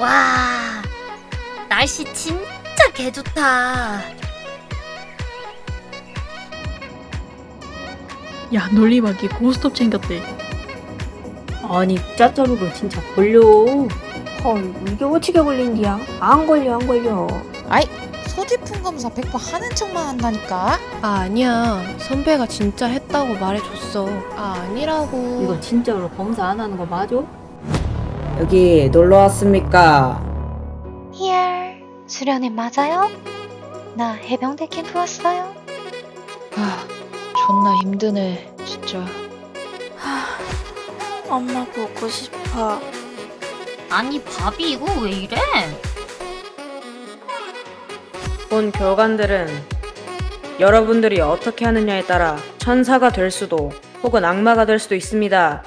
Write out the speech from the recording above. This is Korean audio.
와, 날씨 진짜 개좋다. 야 논리박이 고스톱 챙겼대 아니 짜짜루가 진짜 걸려. 헐 이게 어떻게 걸린디야? 안 걸려 안 걸려 아이 소지품 검사 100% 하는 척만 한다니까 아 아니야 선배가 진짜 했다고 말해줬어 아 아니라고 이거 진짜로 검사 안 하는 거 맞아? 여기 놀러 왔습니까? 히얼 수련회 맞아요? 나 해병대 캠프 왔어요. 아 존나 힘드네 진짜 엄마 보고 싶어 아니, 밥이 이거 왜 이래? 본 교관들은 여러분들이 어떻게 하느냐에 따라 천사가 될 수도 혹은 악마가 될 수도 있습니다.